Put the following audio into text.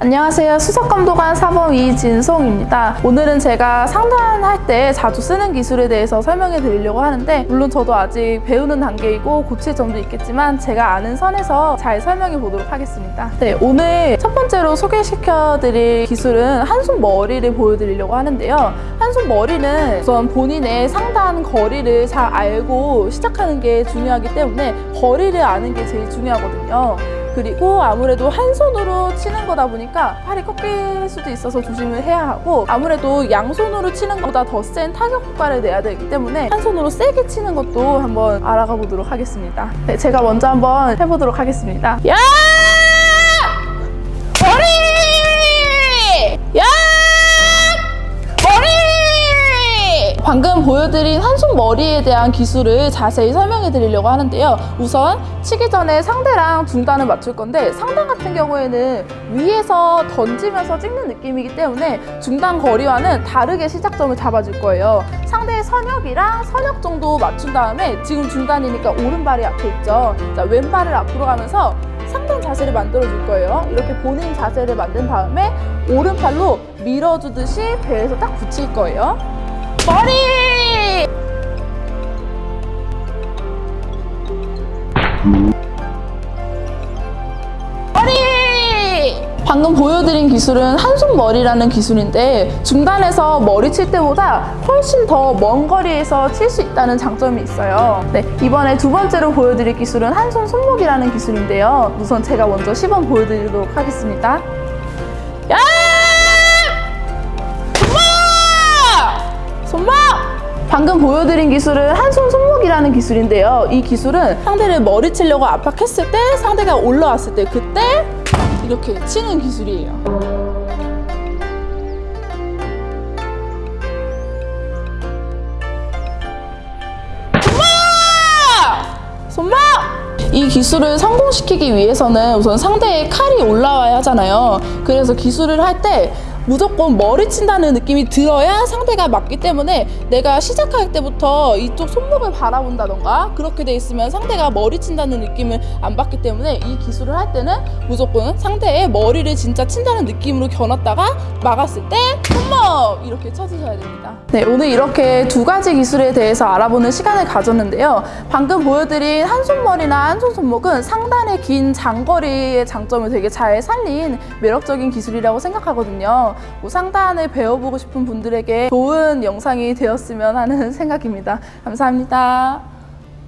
안녕하세요. 수석감독관 사범 이진송입니다. 오늘은 제가 상단할 때 자주 쓰는 기술에 대해서 설명해 드리려고 하는데 물론 저도 아직 배우는 단계이고 고칠 점도 있겠지만 제가 아는 선에서 잘 설명해 보도록 하겠습니다. 네, 오늘 첫 번째로 소개시켜 드릴 기술은 한손 머리를 보여드리려고 하는데요. 한손 머리는 우선 본인의 상단 거리를 잘 알고 시작하는 게 중요하기 때문에 거리를 아는 게 제일 중요하거든요. 그리고 아무래도 한 손으로 치는 거다 보니까 팔이 꺾일 수도 있어서 조심을 해야 하고 아무래도 양손으로 치는 것보다 더 센 타격 효과를 내야 되기 때문에 한 손으로 세게 치는 것도 한번 알아가 보도록 하겠습니다. 네, 제가 먼저 한번 해보도록 하겠습니다. 야! 보여드린 한손 머리에 대한 기술을 자세히 설명해 드리려고 하는데요. 우선 치기 전에 상대랑 중단을 맞출 건데 상단 같은 경우에는 위에서 던지면서 찍는 느낌이기 때문에 중단 거리와는 다르게 시작점을 잡아줄 거예요. 상대의 선역이랑 선역 정도 맞춘 다음에 지금 중단이니까 오른발이 앞에 있죠. 자, 왼발을 앞으로 가면서 상단 자세를 만들어 줄 거예요. 이렇게 본인 자세를 만든 다음에 오른팔로 밀어주듯이 배에서 딱 붙일 거예요. 머리! 머리! 방금 보여드린 기술은 한손 머리라는 기술인데 중단에서 머리 칠 때보다 훨씬 더 먼 거리에서 칠 수 있다는 장점이 있어요. 네, 이번에 두 번째로 보여드릴 기술은 한손 손목이라는 기술인데요. 우선 제가 먼저 시범 보여드리도록 하겠습니다. 손목! 방금 보여드린 기술은 한손 손목이라는 기술인데요. 이 기술은 상대를 머리 치려고 압박했을 때 상대가 올라왔을 때 그때 이렇게 치는 기술이에요. 손목! 이 기술을 성공시키기 위해서는 우선 상대의 칼이 올라와야 하잖아요. 그래서 기술을 할때 무조건 머리 친다는 느낌이 들어야 상대가 맞기 때문에 내가 시작할 때부터 이쪽 손목을 바라본다던가 그렇게 돼 있으면 상대가 머리 친다는 느낌을 안 받기 때문에 이 기술을 할 때는 무조건 상대의 머리를 진짜 친다는 느낌으로 겨눴다가 막았을 때 손목 이렇게 쳐주셔야 됩니다. 네, 오늘 이렇게 두 가지 기술에 대해서 알아보는 시간을 가졌는데요. 방금 보여드린 한 손머리나 한 손 손목은 상단의 긴 장거리의 장점을 되게 잘 살린 매력적인 기술이라고 생각하거든요. 뭐 상단을 배워보고 싶은 분들에게 좋은 영상이 되었으면 하는 생각입니다. 감사합니다.